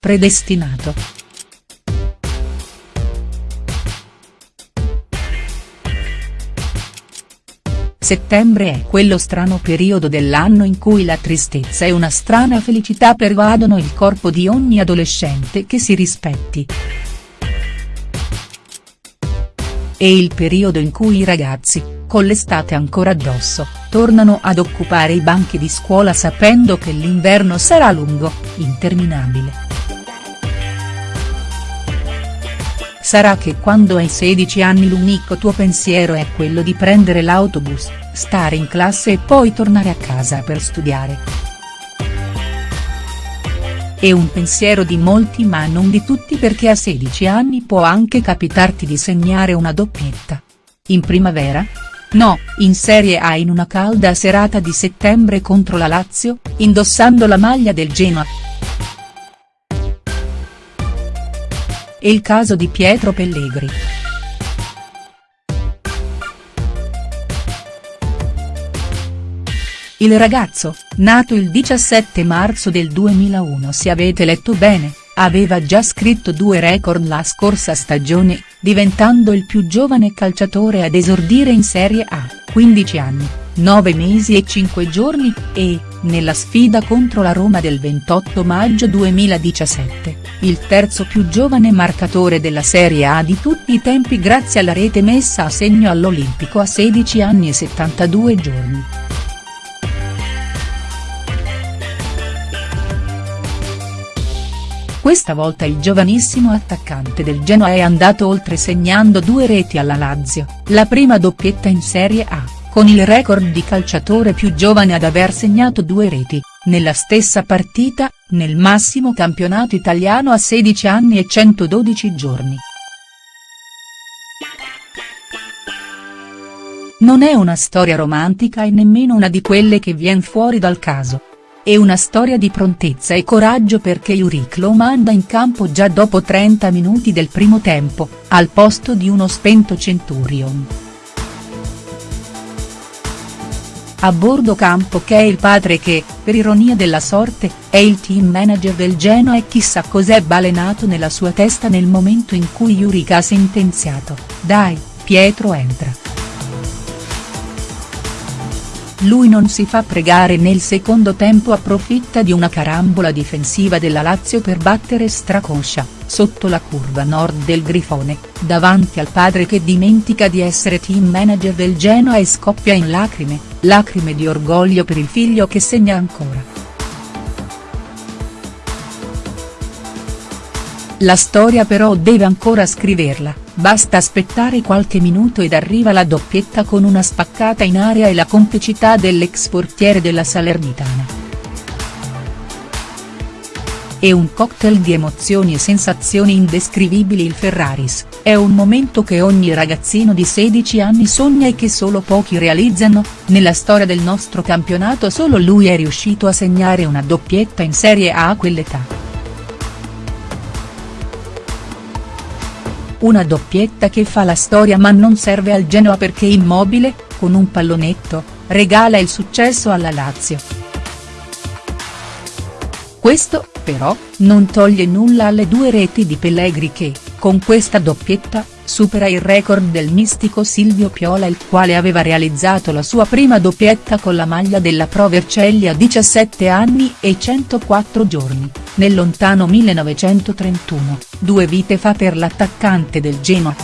predestinato. Settembre è quello strano periodo dell'anno in cui la tristezza e una strana felicità pervadono il corpo di ogni adolescente che si rispetti. È il periodo in cui i ragazzi, con l'estate ancora addosso, tornano ad occupare i banchi di scuola sapendo che l'inverno sarà lungo, interminabile. Sarà che quando hai 16 anni l'unico tuo pensiero è quello di prendere l'autobus, stare in classe e poi tornare a casa per studiare. È un pensiero di molti ma non di tutti perché a 16 anni può anche capitarti di segnare una doppietta. In primavera? No, in Serie A in una calda serata di settembre contro la Lazio, indossando la maglia del Genoa. È il caso di Pietro Pellegri. Il ragazzo, nato il 17 marzo del 2001 se avete letto bene, aveva già scritto due record la scorsa stagione, diventando il più giovane calciatore ad esordire in Serie A, 15 anni, 9 mesi e 5 giorni, e, nella sfida contro la Roma del 28 maggio 2017, il terzo più giovane marcatore della Serie A di tutti i tempi grazie alla rete messa a segno all'Olimpico a 16 anni e 72 giorni. Questa volta il giovanissimo attaccante del Genoa è andato oltre segnando due reti alla Lazio, la prima doppietta in Serie A, con il record di calciatore più giovane ad aver segnato due reti, nella stessa partita, nel massimo campionato italiano a 16 anni e 112 giorni. Non è una storia romantica e nemmeno una di quelle che vien fuori dal caso. È una storia di prontezza e coraggio perché Juric lo manda in campo già dopo 30 minuti del primo tempo, al posto di uno spento Centurion. A bordo campo che è il padre che, per ironia della sorte, è il team manager del Genoa e chissà cos'è balenato nella sua testa nel momento in cui Juric ha sentenziato, dai, Pietro entra. Lui non si fa pregare nel secondo tempo approfitta di una carambola difensiva della Lazio per battere Stracoscia, sotto la curva nord del Grifone, davanti al padre che dimentica di essere team manager del Genoa e scoppia in lacrime, lacrime di orgoglio per il figlio che segna ancora. La storia però deve ancora scriverla, basta aspettare qualche minuto ed arriva la doppietta con una spaccata in aria e la complicità dell'ex portiere della Salernitana. È un cocktail di emozioni e sensazioni indescrivibili il Ferraris, è un momento che ogni ragazzino di 16 anni sogna e che solo pochi realizzano, nella storia del nostro campionato solo lui è riuscito a segnare una doppietta in Serie A a quell'età. Una doppietta che fa la storia ma non serve al Genoa perché Immobile, con un pallonetto, regala il successo alla Lazio. Questo, però, non toglie nulla alle due reti di Pellegri che, con questa doppietta, supera il record del mistico Silvio Piola il quale aveva realizzato la sua prima doppietta con la maglia della Pro Vercelli a 17 anni e 104 giorni, nel lontano 1931, due vite fa per l'attaccante del Genoa.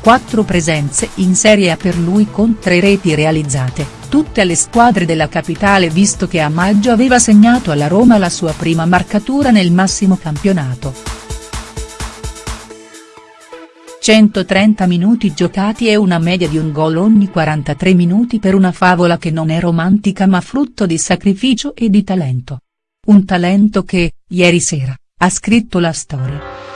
Quattro presenze in Serie A per lui con tre reti realizzate tutte alle squadre della capitale visto che a maggio aveva segnato alla Roma la sua prima marcatura nel massimo campionato. 130 minuti giocati e una media di un gol ogni 43 minuti per una favola che non è romantica ma frutto di sacrificio e di talento. Un talento che, ieri sera, ha scritto la storia.